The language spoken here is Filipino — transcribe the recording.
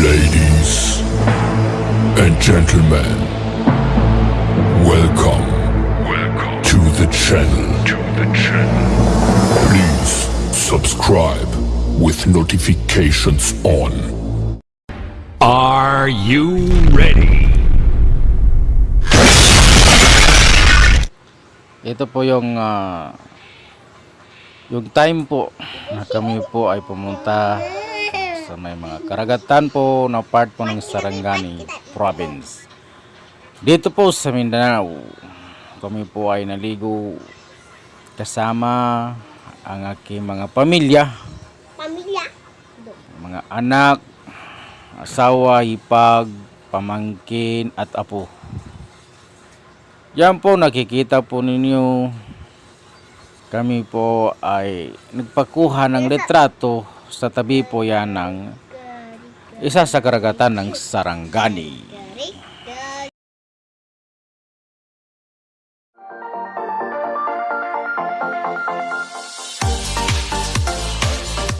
Ladies and gentlemen, welcome, welcome to the channel. To the channel. Please subscribe with notifications on. Are you ready? Ito po yung ah, yung time po na kami po ay pumunta sa may mga karagatan po na part po ng Sarangani province. Dito po sa Mindanao, kami po ay naligo kasama ang aking mga pamilya, Pamilya. mga anak, asawa, hipag, pamangkin at apo. Yan po nakikita po ninyo kami po ay nagpakuha ng litrato sa tabi po yan ng isa sa karagatan ng Sarangani.